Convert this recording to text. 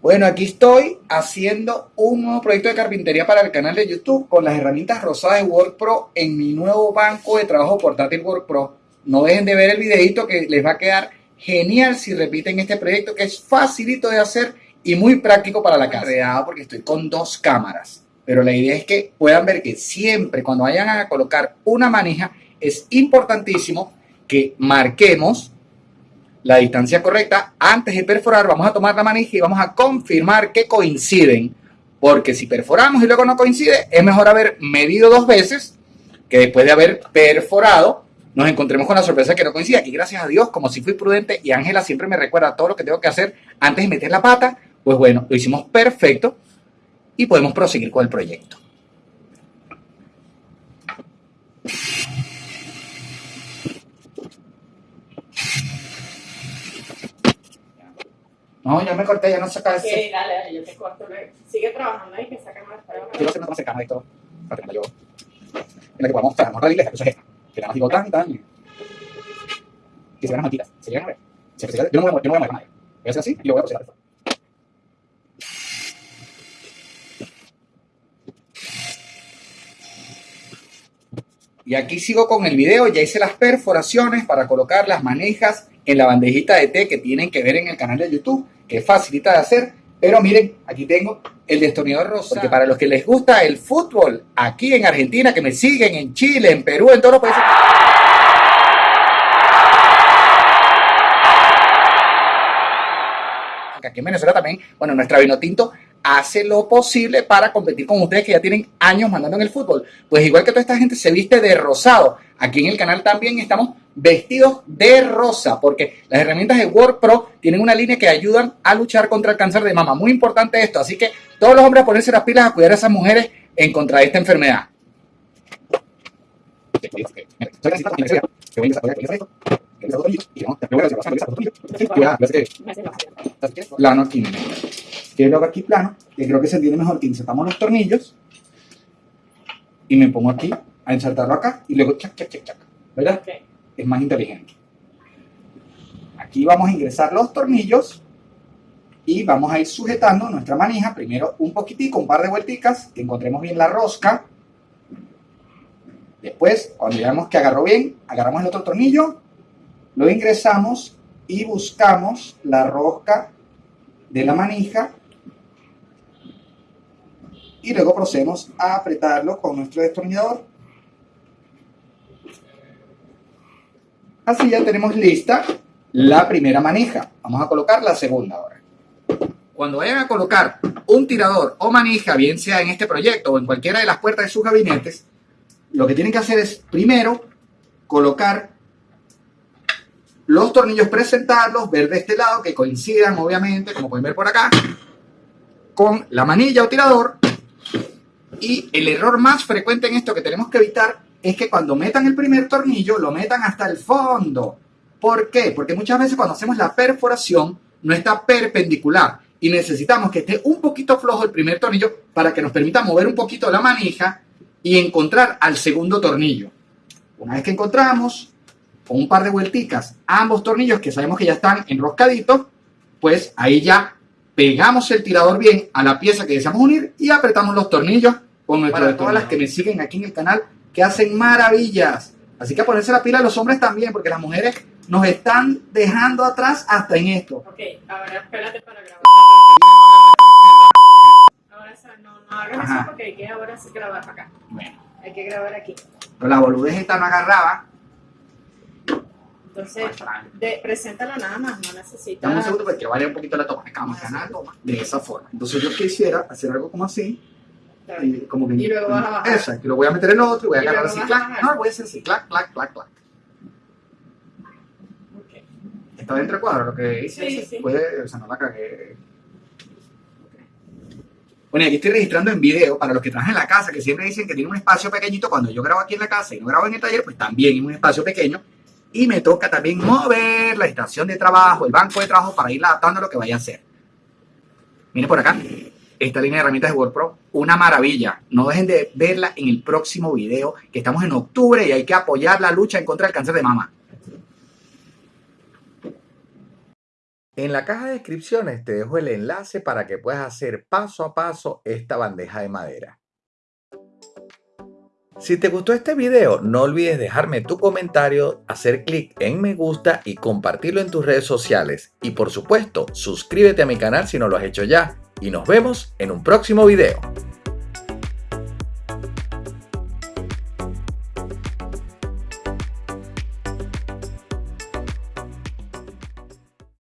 Bueno, aquí estoy haciendo un nuevo proyecto de carpintería para el canal de YouTube con las herramientas rosadas de WordPro en mi nuevo banco de trabajo portátil WordPro. No dejen de ver el videito que les va a quedar genial si repiten este proyecto que es facilito de hacer y muy práctico para la casa. Porque estoy con dos cámaras, pero la idea es que puedan ver que siempre cuando vayan a colocar una manija es importantísimo que marquemos la distancia correcta, antes de perforar vamos a tomar la manija y vamos a confirmar que coinciden. Porque si perforamos y luego no coincide, es mejor haber medido dos veces que después de haber perforado nos encontremos con la sorpresa que no coincide. Y gracias a Dios, como si fui prudente y Ángela siempre me recuerda todo lo que tengo que hacer antes de meter la pata, pues bueno, lo hicimos perfecto y podemos proseguir con el proyecto. No, ya me corté, ya no saca ese. Sí, dale, dale, yo te corto luego. Sigue trabajando ahí, que saca más pruebas. Quiero hacer una toma cercana de esto, para tenerla yo. En la que podamos mostrar la iglesia, eso es esta. Que nada más digo tan y tan. Que se vean las mantitas. ¿Se llegan a ver? Se, se, yo, no voy a, yo no voy a mover a nadie. Voy a hacer así y lo voy a después. Y aquí sigo con el video, ya hice las perforaciones para colocar las manejas en la bandejita de té que tienen que ver en el canal de YouTube que facilita de hacer. Pero miren, aquí tengo el destornillador rosa. Porque para los que les gusta el fútbol, aquí en Argentina, que me siguen en Chile, en Perú, en todos los países. Aquí en Venezuela también, bueno, nuestra vino tinto hace lo posible para competir con ustedes que ya tienen años mandando en el fútbol. Pues igual que toda esta gente se viste de rosado, aquí en el canal también estamos vestidos de rosa, porque las herramientas de WordPro tienen una línea que ayudan a luchar contra el cáncer de mama. Muy importante esto, así que todos los hombres a ponerse las pilas a cuidar a esas mujeres en contra de esta enfermedad. Plano aquí. Quiero aquí plano, que creo que se entiende mejor que insertamos los tornillos y me pongo aquí a insertarlo acá y luego chac, chac, chac, chac. ¿Verdad? Es más inteligente. Aquí vamos a ingresar los tornillos y vamos a ir sujetando nuestra manija. Primero un poquitico, un par de vuelticas, que encontremos bien la rosca. Después, cuando veamos que agarró bien, agarramos el otro tornillo, lo ingresamos y buscamos la rosca de la manija y luego procedemos a apretarlo con nuestro destornillador. Así ya tenemos lista la primera manija. Vamos a colocar la segunda ahora. Cuando vayan a colocar un tirador o manija, bien sea en este proyecto o en cualquiera de las puertas de sus gabinetes, lo que tienen que hacer es primero colocar los tornillos, presentarlos, ver de este lado, que coincidan obviamente, como pueden ver por acá, con la manilla o tirador. Y el error más frecuente en esto que tenemos que evitar es que cuando metan el primer tornillo, lo metan hasta el fondo. ¿Por qué? Porque muchas veces cuando hacemos la perforación no está perpendicular y necesitamos que esté un poquito flojo el primer tornillo para que nos permita mover un poquito la manija y encontrar al segundo tornillo. Una vez que encontramos, con un par de vuelticas, ambos tornillos que sabemos que ya están enroscaditos, pues ahí ya pegamos el tirador bien a la pieza que deseamos unir y apretamos los tornillos con nuestro Para todas las que me siguen aquí en el canal, que hacen maravillas. Así que a ponerse la pila a los hombres también, porque las mujeres nos están dejando atrás hasta en esto. Ok, ahora espérate para grabar. Ahora no, no hagas eso porque hay que ahora grabar para acá. Bueno. Hay que grabar aquí. Pero la boludez esta no agarraba. Entonces, de, preséntala nada más, no necesita. Dame un segundo porque vaya un poquito la toma. Vamos a ganar de esa forma. Entonces, yo quisiera hacer algo como así. Y, como que, y luego vas a bajar. Exacto, y lo voy a meter en otro y voy a agarrar así, clac. No, voy a hacer así, clac, clac, clac, clac. Está dentro del cuadro lo que hice. Sí, sí. Puede, o sea, no la cagué. Bueno, aquí estoy registrando en video para los que trabajan en la casa, que siempre dicen que tiene un espacio pequeñito. Cuando yo grabo aquí en la casa y no grabo en el taller, pues también en un espacio pequeño. Y me toca también mover la estación de trabajo, el banco de trabajo, para ir adaptando a lo que vaya a hacer. Miren por acá, esta línea de herramientas de WordPro, una maravilla. No dejen de verla en el próximo video, que estamos en octubre y hay que apoyar la lucha en contra del cáncer de mama. En la caja de descripciones te dejo el enlace para que puedas hacer paso a paso esta bandeja de madera. Si te gustó este video, no olvides dejarme tu comentario, hacer clic en me gusta y compartirlo en tus redes sociales. Y por supuesto, suscríbete a mi canal si no lo has hecho ya. Y nos vemos en un próximo video.